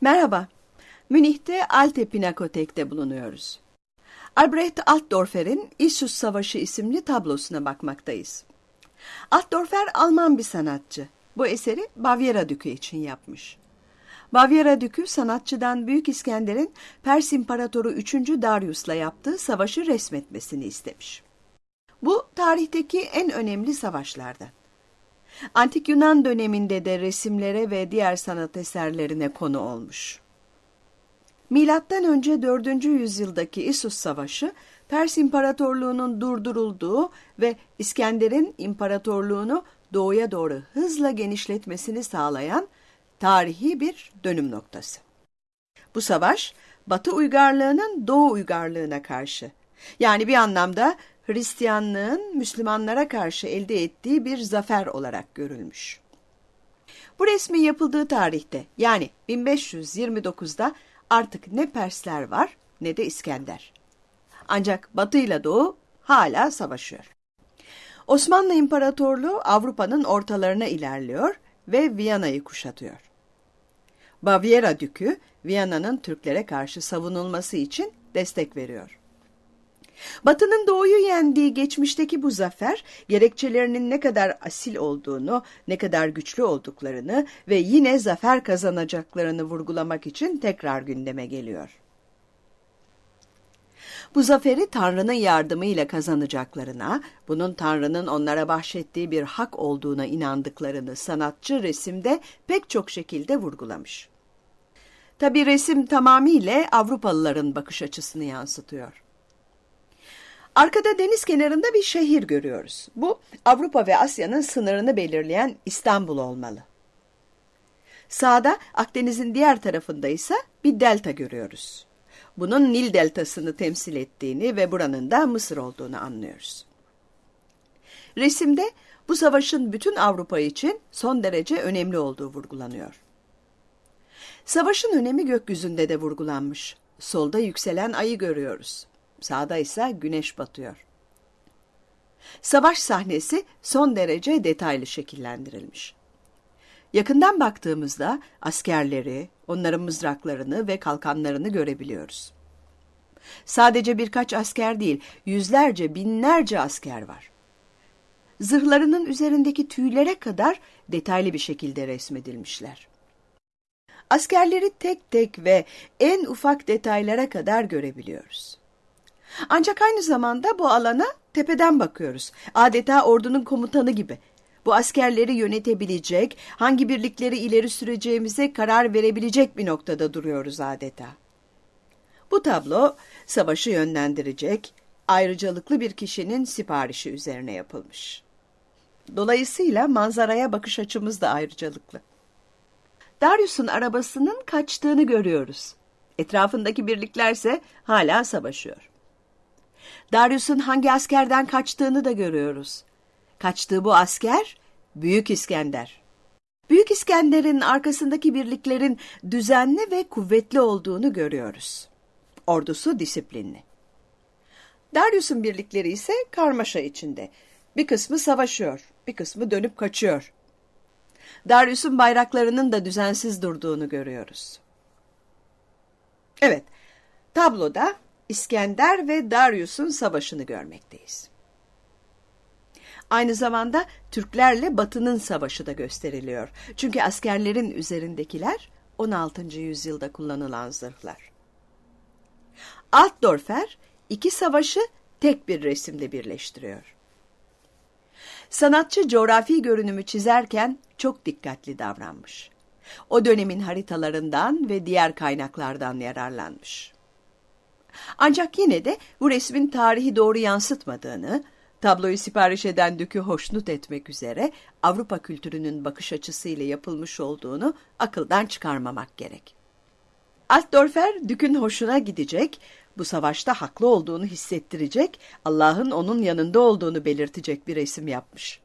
Merhaba, Münih'te Alte Pinakotek'te bulunuyoruz. Albrecht Altdorfer'in İsus Savaşı isimli tablosuna bakmaktayız. Altdorfer Alman bir sanatçı. Bu eseri Bavyera Dükü için yapmış. Bavyera Dükü sanatçıdan Büyük İskender'in Pers İmparatoru 3. Darius'la yaptığı savaşı resmetmesini istemiş. Bu tarihteki en önemli savaşlardan. Antik Yunan döneminde de resimlere ve diğer sanat eserlerine konu olmuş. Milattan önce 4. yüzyıldaki İsus Savaşı, Pers İmparatorluğu'nun durdurulduğu ve İskender'in imparatorluğunu doğuya doğru hızla genişletmesini sağlayan tarihi bir dönüm noktası. Bu savaş, Batı uygarlığının Doğu uygarlığına karşı, yani bir anlamda Hristiyanlığın Müslümanlara karşı elde ettiği bir zafer olarak görülmüş. Bu resmin yapıldığı tarihte yani 1529'da artık ne Persler var ne de İskender. Ancak Batı ile Doğu hala savaşıyor. Osmanlı İmparatorluğu Avrupa'nın ortalarına ilerliyor ve Viyana'yı kuşatıyor. Bavyera Dükü Viyana'nın Türklere karşı savunulması için destek veriyor. Batı'nın doğuyu yendiği geçmişteki bu zafer, gerekçelerinin ne kadar asil olduğunu, ne kadar güçlü olduklarını ve yine zafer kazanacaklarını vurgulamak için tekrar gündeme geliyor. Bu zaferi Tanrı'nın yardımıyla kazanacaklarına, bunun Tanrı'nın onlara bahşettiği bir hak olduğuna inandıklarını sanatçı resimde pek çok şekilde vurgulamış. Tabi resim tamamıyla Avrupalıların bakış açısını yansıtıyor. Arkada deniz kenarında bir şehir görüyoruz. Bu Avrupa ve Asya'nın sınırını belirleyen İstanbul olmalı. Sağda Akdeniz'in diğer tarafında ise bir delta görüyoruz. Bunun Nil deltasını temsil ettiğini ve buranın da Mısır olduğunu anlıyoruz. Resimde bu savaşın bütün Avrupa için son derece önemli olduğu vurgulanıyor. Savaşın önemi gökyüzünde de vurgulanmış. Solda yükselen ayı görüyoruz. Sağda ise güneş batıyor. Savaş sahnesi son derece detaylı şekillendirilmiş. Yakından baktığımızda askerleri, onların mızraklarını ve kalkanlarını görebiliyoruz. Sadece birkaç asker değil, yüzlerce, binlerce asker var. Zırhlarının üzerindeki tüylere kadar detaylı bir şekilde resmedilmişler. Askerleri tek tek ve en ufak detaylara kadar görebiliyoruz. Ancak aynı zamanda bu alana tepeden bakıyoruz. Adeta ordunun komutanı gibi. Bu askerleri yönetebilecek, hangi birlikleri ileri süreceğimize karar verebilecek bir noktada duruyoruz adeta. Bu tablo savaşı yönlendirecek, ayrıcalıklı bir kişinin siparişi üzerine yapılmış. Dolayısıyla manzaraya bakış açımız da ayrıcalıklı. Darius'un arabasının kaçtığını görüyoruz. Etrafındaki birliklerse hala savaşıyor. Darius'un hangi askerden kaçtığını da görüyoruz. Kaçtığı bu asker Büyük İskender. Büyük İskender'in arkasındaki birliklerin düzenli ve kuvvetli olduğunu görüyoruz. Ordusu disiplinli. Darius'un birlikleri ise karmaşa içinde. Bir kısmı savaşıyor, bir kısmı dönüp kaçıyor. Darius'un bayraklarının da düzensiz durduğunu görüyoruz. Evet, tabloda İskender ve Darius'un savaşını görmekteyiz. Aynı zamanda Türklerle Batı'nın savaşı da gösteriliyor. Çünkü askerlerin üzerindekiler 16. yüzyılda kullanılan zırhlar. Altdorfer iki savaşı tek bir resimde birleştiriyor. Sanatçı coğrafi görünümü çizerken çok dikkatli davranmış. O dönemin haritalarından ve diğer kaynaklardan yararlanmış. Ancak yine de bu resmin tarihi doğru yansıtmadığını, tabloyu sipariş eden Dük'ü hoşnut etmek üzere Avrupa kültürünün bakış açısıyla yapılmış olduğunu akıldan çıkarmamak gerek. Altdorfer Dük'ün hoşuna gidecek, bu savaşta haklı olduğunu hissettirecek, Allah'ın onun yanında olduğunu belirtecek bir resim yapmış.